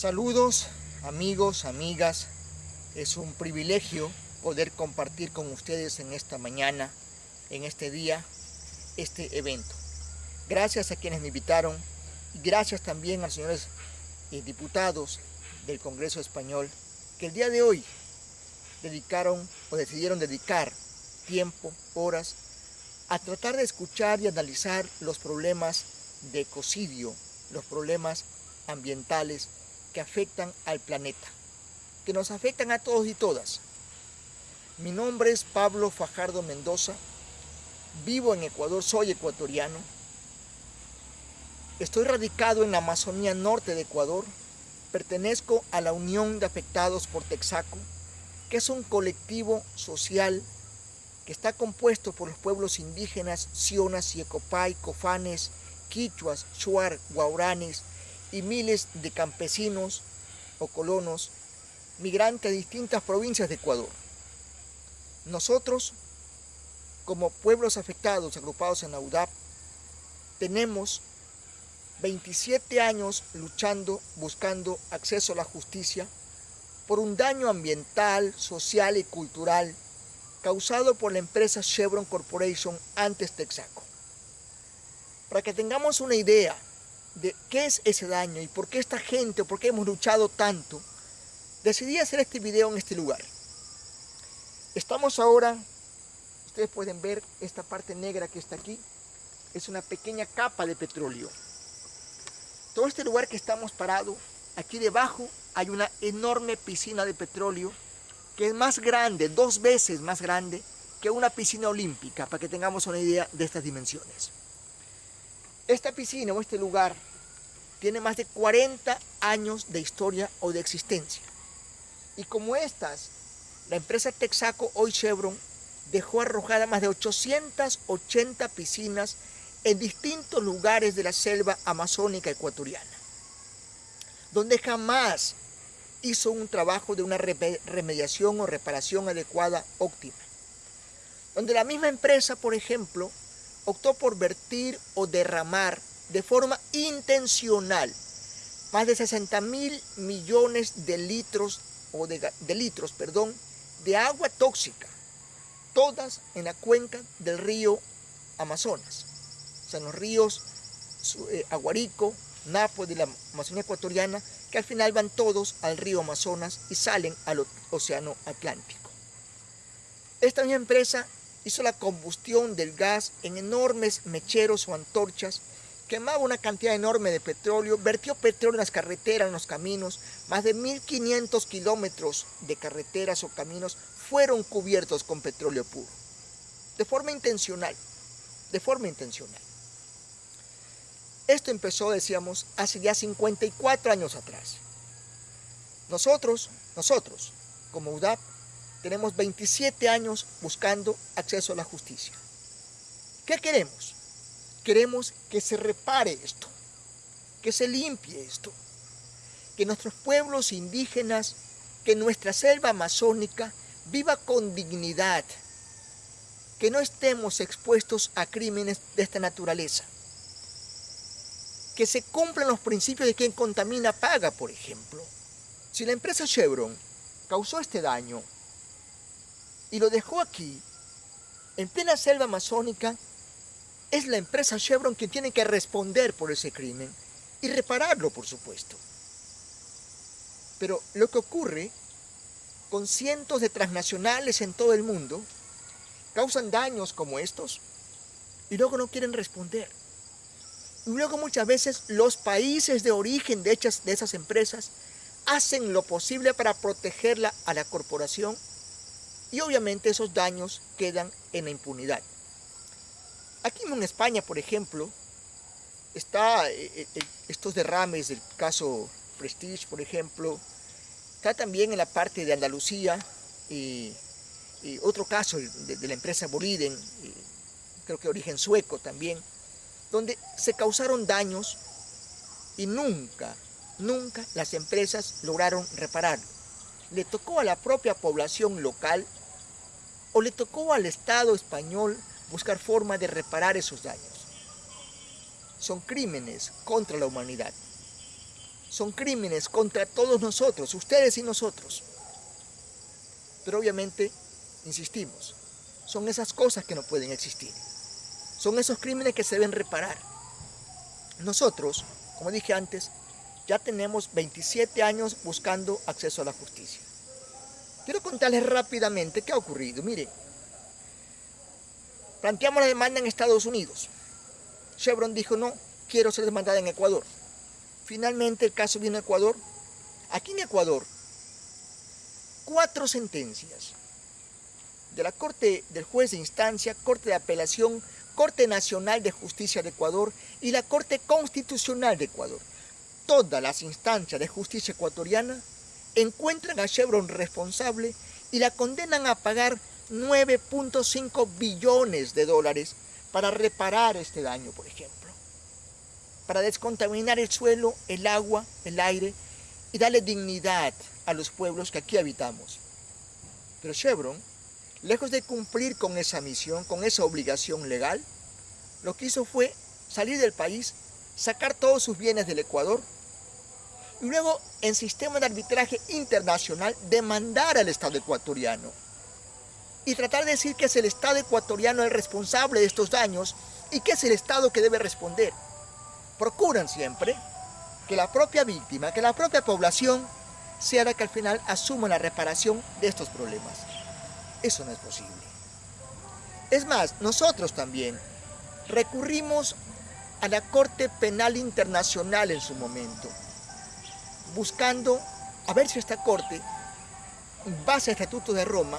Saludos amigos, amigas, es un privilegio poder compartir con ustedes en esta mañana, en este día, este evento. Gracias a quienes me invitaron y gracias también a los señores eh, diputados del Congreso Español que el día de hoy dedicaron o decidieron dedicar tiempo, horas, a tratar de escuchar y analizar los problemas de ecocidio, los problemas ambientales que afectan al planeta, que nos afectan a todos y todas. Mi nombre es Pablo Fajardo Mendoza, vivo en Ecuador, soy ecuatoriano, estoy radicado en la Amazonía Norte de Ecuador, pertenezco a la Unión de Afectados por Texaco, que es un colectivo social que está compuesto por los pueblos indígenas Sionas, Yecopay, Cofanes, Quichuas, Shuar, Guauranes y miles de campesinos o colonos migrantes de distintas provincias de Ecuador. Nosotros, como pueblos afectados agrupados en la UDAP, tenemos 27 años luchando, buscando acceso a la justicia por un daño ambiental, social y cultural causado por la empresa Chevron Corporation antes Texaco. Para que tengamos una idea de qué es ese daño y por qué esta gente, o por qué hemos luchado tanto, decidí hacer este video en este lugar. Estamos ahora, ustedes pueden ver esta parte negra que está aquí, es una pequeña capa de petróleo. Todo este lugar que estamos parados, aquí debajo hay una enorme piscina de petróleo que es más grande, dos veces más grande que una piscina olímpica, para que tengamos una idea de estas dimensiones. Esta piscina o este lugar tiene más de 40 años de historia o de existencia. Y como estas, la empresa Texaco, hoy Chevron, dejó arrojada más de 880 piscinas en distintos lugares de la selva amazónica ecuatoriana, donde jamás hizo un trabajo de una remediación o reparación adecuada óptima. Donde la misma empresa, por ejemplo, optó por vertir o derramar de forma intencional más de 60 mil millones de litros, o de, litros perdón, de agua tóxica, todas en la cuenca del río Amazonas, o sea, en los ríos eh, Aguarico, Napo de la Amazonía ecuatoriana, que al final van todos al río Amazonas y salen al océano Atlántico. Esta misma empresa hizo la combustión del gas en enormes mecheros o antorchas, quemaba una cantidad enorme de petróleo, vertió petróleo en las carreteras, en los caminos, más de 1.500 kilómetros de carreteras o caminos fueron cubiertos con petróleo puro, de forma intencional, de forma intencional. Esto empezó, decíamos, hace ya 54 años atrás. Nosotros, nosotros, como UDAP, tenemos 27 años buscando acceso a la justicia. ¿Qué queremos? Queremos que se repare esto, que se limpie esto, que nuestros pueblos indígenas, que nuestra selva amazónica viva con dignidad, que no estemos expuestos a crímenes de esta naturaleza que se cumplan los principios de quien contamina paga, por ejemplo. Si la empresa Chevron causó este daño y lo dejó aquí, en plena selva amazónica, es la empresa Chevron quien tiene que responder por ese crimen y repararlo, por supuesto. Pero lo que ocurre con cientos de transnacionales en todo el mundo, causan daños como estos y luego no quieren responder. Y luego muchas veces los países de origen de, de esas empresas hacen lo posible para protegerla a la corporación y obviamente esos daños quedan en la impunidad. Aquí en España, por ejemplo, está eh, eh, eh, estos derrames del caso Prestige, por ejemplo, está también en la parte de Andalucía y, otro caso de, la empresa Boliden, creo que origen sueco también, donde se causaron daños y nunca, nunca las empresas lograron repararlo. Le tocó a la propia población local o le tocó al Estado español buscar forma de reparar esos daños. Son crímenes contra la humanidad. son crímenes contra todos nosotros, ustedes y nosotros. Pero obviamente, insistimos, son esas cosas que no pueden existir. Son esos crímenes que se deben reparar. Nosotros, como dije antes, ya tenemos 27 años buscando acceso a la justicia. Quiero contarles rápidamente qué ha ocurrido. Mire, planteamos la demanda en Estados Unidos. Chevron dijo, no, quiero ser demandada en Ecuador. Finalmente el caso vino a Ecuador. Aquí en Ecuador, cuatro sentencias de la Corte del Juez de Instancia, Corte de Apelación, Corte Nacional de Justicia de Ecuador y la Corte Constitucional de Ecuador. Todas las instancias de justicia ecuatoriana encuentran a Chevron responsable y la condenan a pagar 9.5 billones de dólares para reparar este daño, por ejemplo, para descontaminar el suelo, el agua, el aire y darle dignidad a los pueblos que aquí habitamos. Pero Chevron, lejos de cumplir con esa misión, con esa obligación legal, lo que hizo fue salir del país, sacar todos sus bienes del Ecuador y luego en sistema de arbitraje internacional demandar al Estado ecuatoriano y tratar de decir que es el Estado ecuatoriano el responsable de estos daños y que es el Estado que debe responder. Procuran siempre que la propia víctima, que la propia población sea la que al final asuma la reparación de estos problemas. Eso no es posible. Es más, nosotros también recurrimos a la Corte Penal Internacional en su momento, buscando a ver si esta Corte, base al Estatuto de Roma,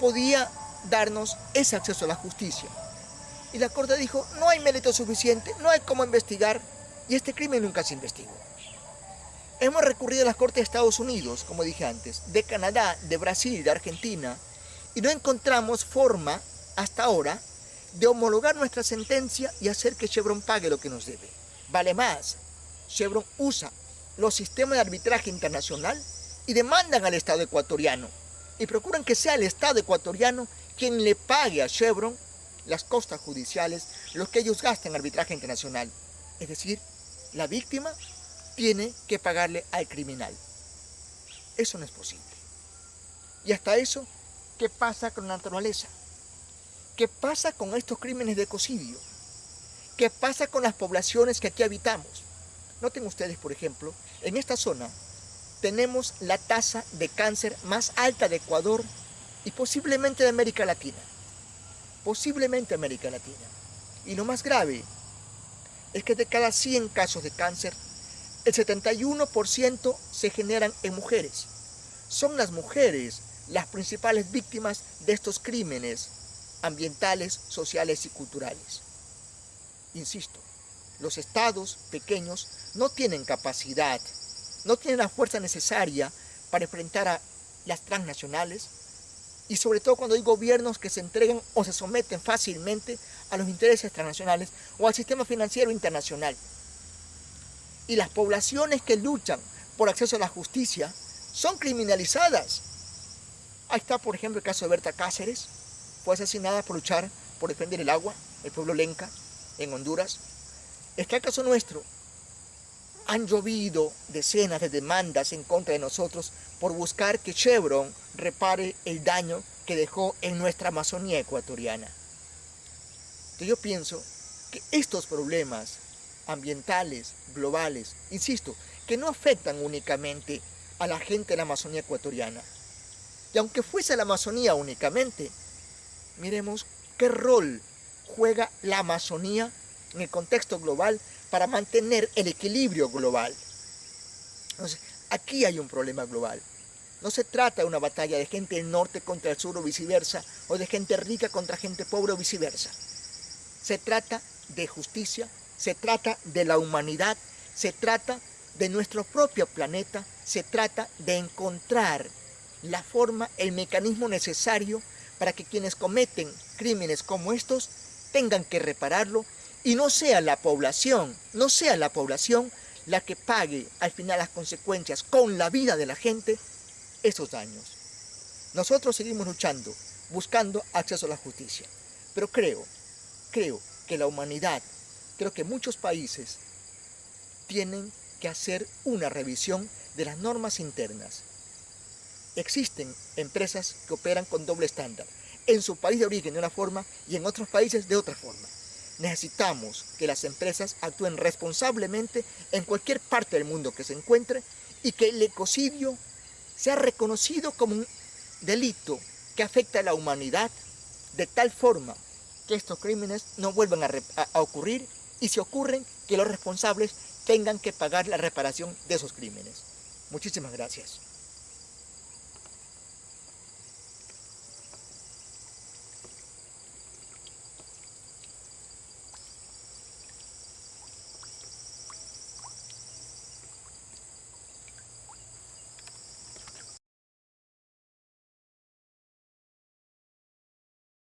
podía darnos ese acceso a la justicia. Y la Corte dijo, no hay mérito suficiente, no hay cómo investigar, y este crimen nunca se investigó. Hemos recurrido a las Cortes de Estados Unidos, como dije antes, de Canadá, de Brasil, de Argentina, y no encontramos forma, hasta ahora, de homologar nuestra sentencia y hacer que Chevron pague lo que nos debe. Vale más, Chevron usa los sistemas de arbitraje internacional y demandan al Estado ecuatoriano y procuran que sea el Estado ecuatoriano quien le pague a Chevron las costas judiciales, lo que ellos gastan en arbitraje internacional. Es decir, la víctima tiene que pagarle al criminal. Eso no es posible. Y hasta eso, ¿qué pasa con la naturaleza? ¿Qué pasa con estos crímenes de ecocidio? ¿Qué pasa con las poblaciones que aquí habitamos? Noten ustedes, por ejemplo, en esta zona tenemos la tasa de cáncer más alta de Ecuador y posiblemente de América Latina. Posiblemente América Latina. Y lo más grave es que de cada 100 casos de cáncer, el 71% se generan en mujeres. Son las mujeres las principales víctimas de estos crímenes ambientales, sociales y culturales. Insisto, los estados pequeños no tienen capacidad no tienen la fuerza necesaria para enfrentar a las transnacionales y sobre todo cuando hay gobiernos que se entregan o se someten fácilmente a los intereses transnacionales o al sistema financiero internacional. Y las poblaciones que luchan por acceso a la justicia son criminalizadas. Ahí está, por ejemplo, el caso de Berta Cáceres, fue asesinada por luchar por defender el agua, el pueblo lenca, en Honduras. Está el caso nuestro, han llovido decenas de demandas en contra de nosotros por buscar que Chevron repare el daño que dejó en nuestra Amazonía ecuatoriana. Entonces yo pienso que estos problemas ambientales, globales, insisto, que no afectan únicamente a la gente de la Amazonía ecuatoriana. Y aunque fuese la Amazonía únicamente, miremos qué rol juega la Amazonía en el contexto global para mantener el equilibrio global. Entonces, aquí hay un problema global. No se trata de una batalla de gente del norte contra el sur o viceversa, o de gente rica contra gente pobre o viceversa. Se trata de justicia, se trata de la humanidad, se trata de nuestro propio planeta, se trata de encontrar la forma, el mecanismo necesario para que quienes cometen crímenes como estos tengan que repararlo y no sea la población, no sea la población la que pague al final las consecuencias con la vida de la gente esos daños. Nosotros seguimos luchando, buscando acceso a la justicia, pero creo, creo que la humanidad, creo que muchos países tienen que hacer una revisión de las normas internas. Existen empresas que operan con doble estándar, en su país de origen de una forma y en otros países de otra forma. Necesitamos que las empresas actúen responsablemente en cualquier parte del mundo que se encuentre y que el ecocidio sea reconocido como un delito que afecta a la humanidad de tal forma que estos crímenes no vuelvan a, a, ocurrir y si ocurren, que los responsables tengan que pagar la reparación de esos crímenes. Muchísimas gracias.